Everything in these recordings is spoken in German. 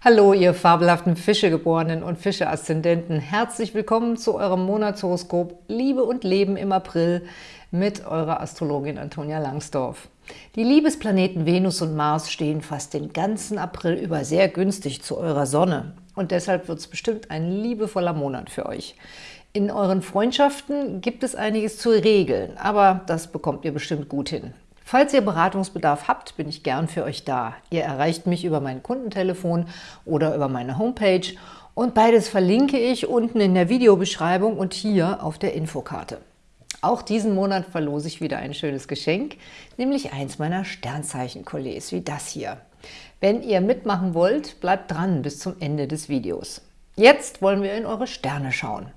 Hallo, ihr fabelhaften Fischegeborenen und Fische-Aszendenten. Herzlich willkommen zu eurem Monatshoroskop Liebe und Leben im April mit eurer Astrologin Antonia Langsdorf. Die Liebesplaneten Venus und Mars stehen fast den ganzen April über sehr günstig zu eurer Sonne. Und deshalb wird es bestimmt ein liebevoller Monat für euch. In euren Freundschaften gibt es einiges zu regeln, aber das bekommt ihr bestimmt gut hin. Falls ihr Beratungsbedarf habt, bin ich gern für euch da. Ihr erreicht mich über mein Kundentelefon oder über meine Homepage und beides verlinke ich unten in der Videobeschreibung und hier auf der Infokarte. Auch diesen Monat verlose ich wieder ein schönes Geschenk, nämlich eins meiner Sternzeichen-Kollegs, wie das hier. Wenn ihr mitmachen wollt, bleibt dran bis zum Ende des Videos. Jetzt wollen wir in eure Sterne schauen.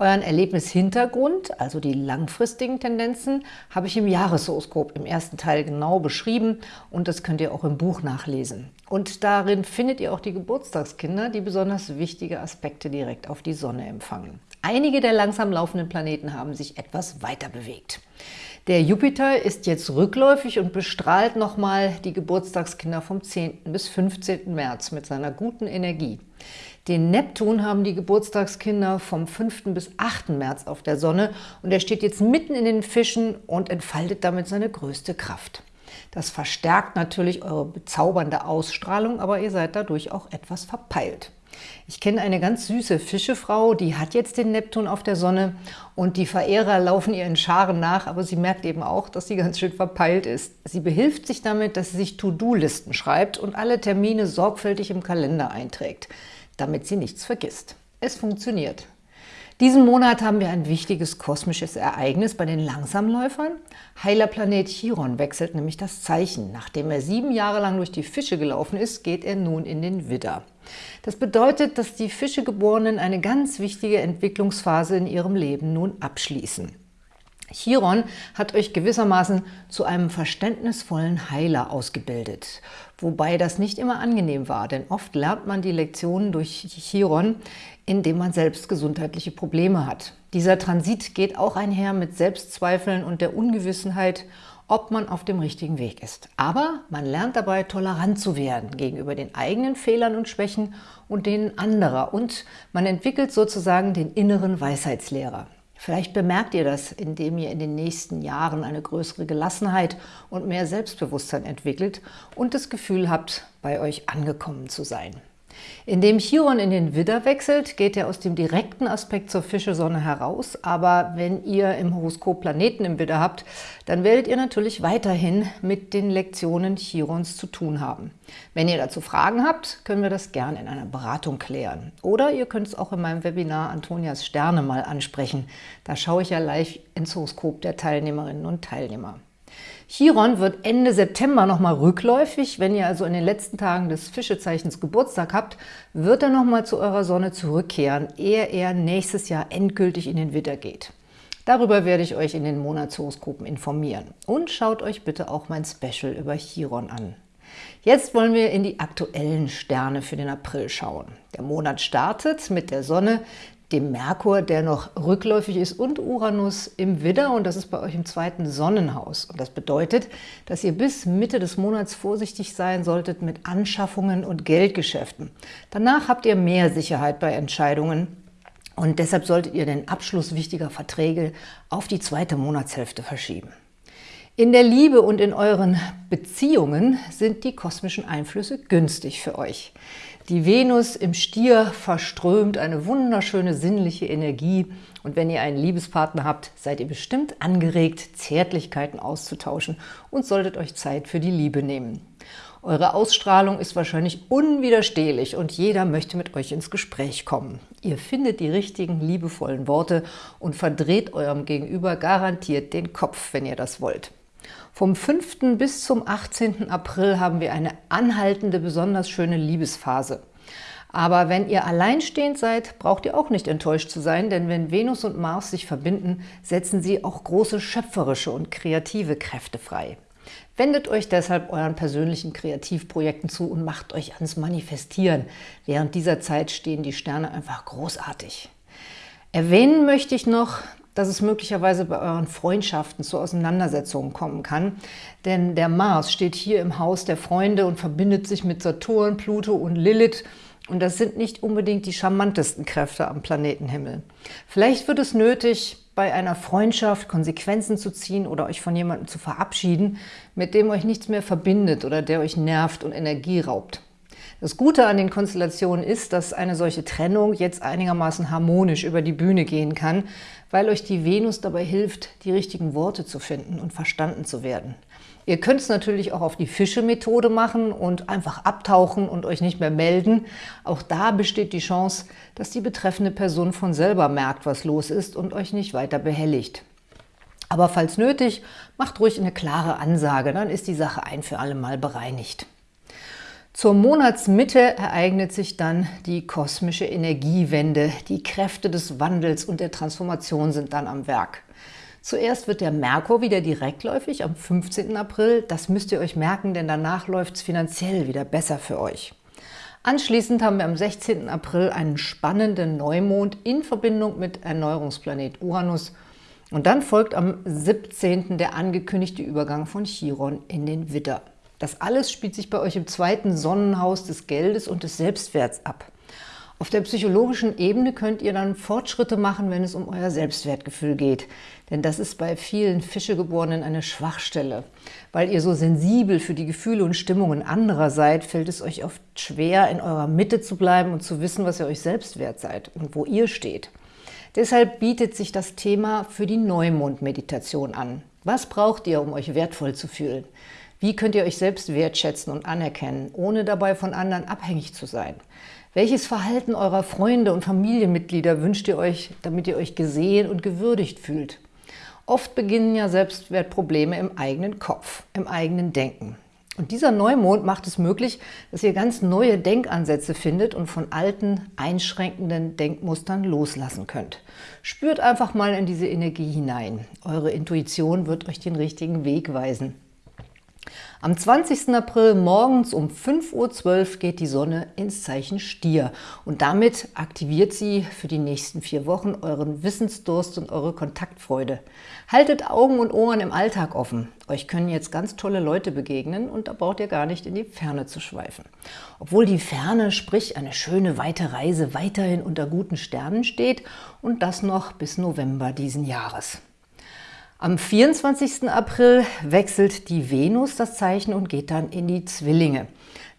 Euren Erlebnishintergrund, also die langfristigen Tendenzen, habe ich im Jahreshoroskop im ersten Teil genau beschrieben und das könnt ihr auch im Buch nachlesen. Und darin findet ihr auch die Geburtstagskinder, die besonders wichtige Aspekte direkt auf die Sonne empfangen. Einige der langsam laufenden Planeten haben sich etwas weiter bewegt. Der Jupiter ist jetzt rückläufig und bestrahlt nochmal die Geburtstagskinder vom 10. bis 15. März mit seiner guten Energie. Den Neptun haben die Geburtstagskinder vom 5. bis 8. März auf der Sonne und er steht jetzt mitten in den Fischen und entfaltet damit seine größte Kraft. Das verstärkt natürlich eure bezaubernde Ausstrahlung, aber ihr seid dadurch auch etwas verpeilt. Ich kenne eine ganz süße Fischefrau, die hat jetzt den Neptun auf der Sonne und die Verehrer laufen ihr in Scharen nach, aber sie merkt eben auch, dass sie ganz schön verpeilt ist. Sie behilft sich damit, dass sie sich To-Do-Listen schreibt und alle Termine sorgfältig im Kalender einträgt damit sie nichts vergisst. Es funktioniert. Diesen Monat haben wir ein wichtiges kosmisches Ereignis bei den Langsamläufern. Heiler Planet Chiron wechselt nämlich das Zeichen. Nachdem er sieben Jahre lang durch die Fische gelaufen ist, geht er nun in den Widder. Das bedeutet, dass die Fischegeborenen eine ganz wichtige Entwicklungsphase in ihrem Leben nun abschließen. Chiron hat euch gewissermaßen zu einem verständnisvollen Heiler ausgebildet, wobei das nicht immer angenehm war, denn oft lernt man die Lektionen durch Chiron, indem man selbst gesundheitliche Probleme hat. Dieser Transit geht auch einher mit Selbstzweifeln und der Ungewissenheit, ob man auf dem richtigen Weg ist. Aber man lernt dabei, tolerant zu werden gegenüber den eigenen Fehlern und Schwächen und denen anderer und man entwickelt sozusagen den inneren Weisheitslehrer. Vielleicht bemerkt ihr das, indem ihr in den nächsten Jahren eine größere Gelassenheit und mehr Selbstbewusstsein entwickelt und das Gefühl habt, bei euch angekommen zu sein. Indem Chiron in den Widder wechselt, geht er aus dem direkten Aspekt zur Fischesonne heraus, aber wenn ihr im Horoskop Planeten im Widder habt, dann werdet ihr natürlich weiterhin mit den Lektionen Chirons zu tun haben. Wenn ihr dazu Fragen habt, können wir das gerne in einer Beratung klären. Oder ihr könnt es auch in meinem Webinar Antonias Sterne mal ansprechen. Da schaue ich ja live ins Horoskop der Teilnehmerinnen und Teilnehmer. Chiron wird Ende September nochmal rückläufig. Wenn ihr also in den letzten Tagen des Fischezeichens Geburtstag habt, wird er nochmal zu eurer Sonne zurückkehren, ehe er nächstes Jahr endgültig in den Widder geht. Darüber werde ich euch in den Monatshoroskopen informieren. Und schaut euch bitte auch mein Special über Chiron an. Jetzt wollen wir in die aktuellen Sterne für den April schauen. Der Monat startet mit der Sonne, dem Merkur, der noch rückläufig ist, und Uranus im Widder und das ist bei euch im zweiten Sonnenhaus. Und das bedeutet, dass ihr bis Mitte des Monats vorsichtig sein solltet mit Anschaffungen und Geldgeschäften. Danach habt ihr mehr Sicherheit bei Entscheidungen und deshalb solltet ihr den Abschluss wichtiger Verträge auf die zweite Monatshälfte verschieben. In der Liebe und in euren Beziehungen sind die kosmischen Einflüsse günstig für euch. Die Venus im Stier verströmt eine wunderschöne sinnliche Energie und wenn ihr einen Liebespartner habt, seid ihr bestimmt angeregt, Zärtlichkeiten auszutauschen und solltet euch Zeit für die Liebe nehmen. Eure Ausstrahlung ist wahrscheinlich unwiderstehlich und jeder möchte mit euch ins Gespräch kommen. Ihr findet die richtigen, liebevollen Worte und verdreht eurem Gegenüber garantiert den Kopf, wenn ihr das wollt. Vom 5. bis zum 18. April haben wir eine anhaltende, besonders schöne Liebesphase. Aber wenn ihr alleinstehend seid, braucht ihr auch nicht enttäuscht zu sein, denn wenn Venus und Mars sich verbinden, setzen sie auch große schöpferische und kreative Kräfte frei. Wendet euch deshalb euren persönlichen Kreativprojekten zu und macht euch ans Manifestieren. Während dieser Zeit stehen die Sterne einfach großartig. Erwähnen möchte ich noch, dass es möglicherweise bei euren Freundschaften zu Auseinandersetzungen kommen kann. Denn der Mars steht hier im Haus der Freunde und verbindet sich mit Saturn, Pluto und Lilith. Und das sind nicht unbedingt die charmantesten Kräfte am Planetenhimmel. Vielleicht wird es nötig, bei einer Freundschaft Konsequenzen zu ziehen oder euch von jemandem zu verabschieden, mit dem euch nichts mehr verbindet oder der euch nervt und Energie raubt. Das Gute an den Konstellationen ist, dass eine solche Trennung jetzt einigermaßen harmonisch über die Bühne gehen kann, weil euch die Venus dabei hilft, die richtigen Worte zu finden und verstanden zu werden. Ihr könnt es natürlich auch auf die Fische-Methode machen und einfach abtauchen und euch nicht mehr melden. Auch da besteht die Chance, dass die betreffende Person von selber merkt, was los ist und euch nicht weiter behelligt. Aber falls nötig, macht ruhig eine klare Ansage, dann ist die Sache ein für alle Mal bereinigt. Zur Monatsmitte ereignet sich dann die kosmische Energiewende. Die Kräfte des Wandels und der Transformation sind dann am Werk. Zuerst wird der Merkur wieder direktläufig am 15. April. Das müsst ihr euch merken, denn danach läuft es finanziell wieder besser für euch. Anschließend haben wir am 16. April einen spannenden Neumond in Verbindung mit Erneuerungsplanet Uranus. Und dann folgt am 17. der angekündigte Übergang von Chiron in den Widder. Das alles spielt sich bei euch im zweiten Sonnenhaus des Geldes und des Selbstwerts ab. Auf der psychologischen Ebene könnt ihr dann Fortschritte machen, wenn es um euer Selbstwertgefühl geht. Denn das ist bei vielen Fischegeborenen eine Schwachstelle. Weil ihr so sensibel für die Gefühle und Stimmungen anderer seid, fällt es euch oft schwer, in eurer Mitte zu bleiben und zu wissen, was ihr euch selbst wert seid und wo ihr steht. Deshalb bietet sich das Thema für die Neumond-Meditation an. Was braucht ihr, um euch wertvoll zu fühlen? Wie könnt ihr euch selbst wertschätzen und anerkennen, ohne dabei von anderen abhängig zu sein? Welches Verhalten eurer Freunde und Familienmitglieder wünscht ihr euch, damit ihr euch gesehen und gewürdigt fühlt? Oft beginnen ja Selbstwertprobleme im eigenen Kopf, im eigenen Denken. Und dieser Neumond macht es möglich, dass ihr ganz neue Denkansätze findet und von alten, einschränkenden Denkmustern loslassen könnt. Spürt einfach mal in diese Energie hinein. Eure Intuition wird euch den richtigen Weg weisen. Am 20. April morgens um 5.12 Uhr geht die Sonne ins Zeichen Stier und damit aktiviert sie für die nächsten vier Wochen euren Wissensdurst und eure Kontaktfreude. Haltet Augen und Ohren im Alltag offen. Euch können jetzt ganz tolle Leute begegnen und da braucht ihr gar nicht in die Ferne zu schweifen. Obwohl die Ferne, sprich eine schöne weite Reise, weiterhin unter guten Sternen steht und das noch bis November diesen Jahres. Am 24. April wechselt die Venus das Zeichen und geht dann in die Zwillinge.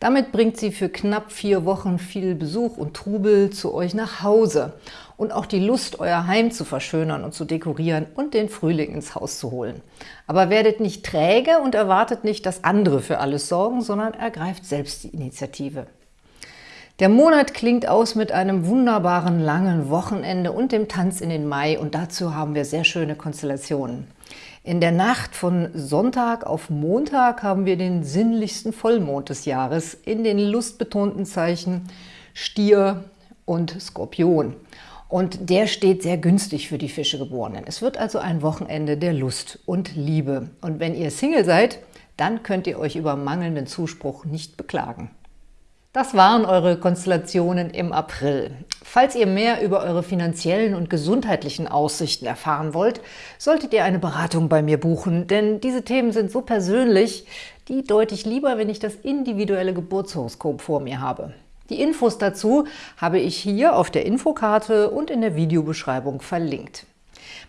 Damit bringt sie für knapp vier Wochen viel Besuch und Trubel zu euch nach Hause und auch die Lust, euer Heim zu verschönern und zu dekorieren und den Frühling ins Haus zu holen. Aber werdet nicht träge und erwartet nicht, dass andere für alles sorgen, sondern ergreift selbst die Initiative. Der Monat klingt aus mit einem wunderbaren langen Wochenende und dem Tanz in den Mai und dazu haben wir sehr schöne Konstellationen. In der Nacht von Sonntag auf Montag haben wir den sinnlichsten Vollmond des Jahres in den lustbetonten Zeichen Stier und Skorpion. Und der steht sehr günstig für die Fischegeborenen. Es wird also ein Wochenende der Lust und Liebe. Und wenn ihr Single seid, dann könnt ihr euch über mangelnden Zuspruch nicht beklagen. Das waren eure Konstellationen im April. Falls ihr mehr über eure finanziellen und gesundheitlichen Aussichten erfahren wollt, solltet ihr eine Beratung bei mir buchen, denn diese Themen sind so persönlich, die deute ich lieber, wenn ich das individuelle Geburtshoroskop vor mir habe. Die Infos dazu habe ich hier auf der Infokarte und in der Videobeschreibung verlinkt.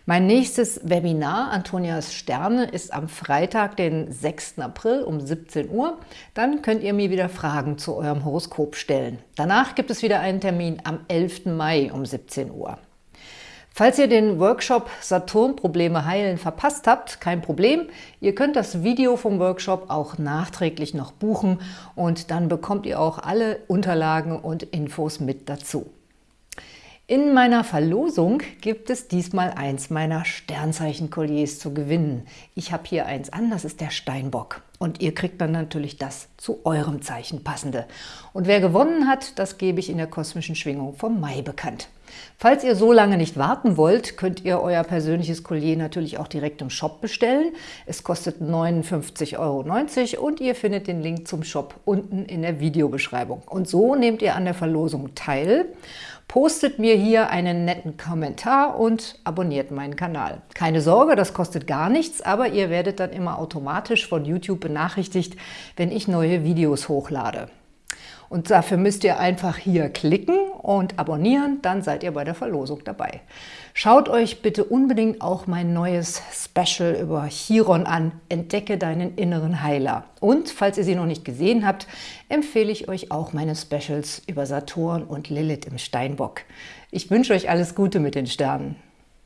Mein nächstes Webinar, Antonias Sterne, ist am Freitag, den 6. April um 17 Uhr. Dann könnt ihr mir wieder Fragen zu eurem Horoskop stellen. Danach gibt es wieder einen Termin am 11. Mai um 17 Uhr. Falls ihr den Workshop Saturn-Probleme heilen verpasst habt, kein Problem. Ihr könnt das Video vom Workshop auch nachträglich noch buchen und dann bekommt ihr auch alle Unterlagen und Infos mit dazu. In meiner Verlosung gibt es diesmal eins meiner Sternzeichen-Kolliers zu gewinnen. Ich habe hier eins an, das ist der Steinbock. Und ihr kriegt dann natürlich das zu eurem Zeichen passende. Und wer gewonnen hat, das gebe ich in der kosmischen Schwingung vom Mai bekannt. Falls ihr so lange nicht warten wollt, könnt ihr euer persönliches Collier natürlich auch direkt im Shop bestellen. Es kostet 59,90 Euro und ihr findet den Link zum Shop unten in der Videobeschreibung. Und so nehmt ihr an der Verlosung teil postet mir hier einen netten Kommentar und abonniert meinen Kanal. Keine Sorge, das kostet gar nichts, aber ihr werdet dann immer automatisch von YouTube benachrichtigt, wenn ich neue Videos hochlade. Und dafür müsst ihr einfach hier klicken und abonnieren, dann seid ihr bei der Verlosung dabei. Schaut euch bitte unbedingt auch mein neues Special über Chiron an, Entdecke deinen inneren Heiler. Und falls ihr sie noch nicht gesehen habt, empfehle ich euch auch meine Specials über Saturn und Lilith im Steinbock. Ich wünsche euch alles Gute mit den Sternen.